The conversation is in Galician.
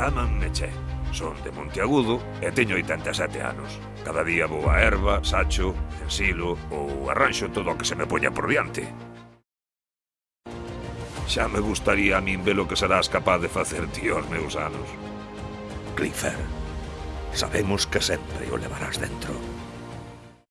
Chámanme Che. Son de Monteagudo e teño 87 anos. Cada día vou a erva, sacho, ensilo ou arranxo todo o que se me poña por diante. Xa me gustaría a min ver o que serás capaz de facer ti aos meus anos. Clifford, sabemos que sempre o levarás dentro.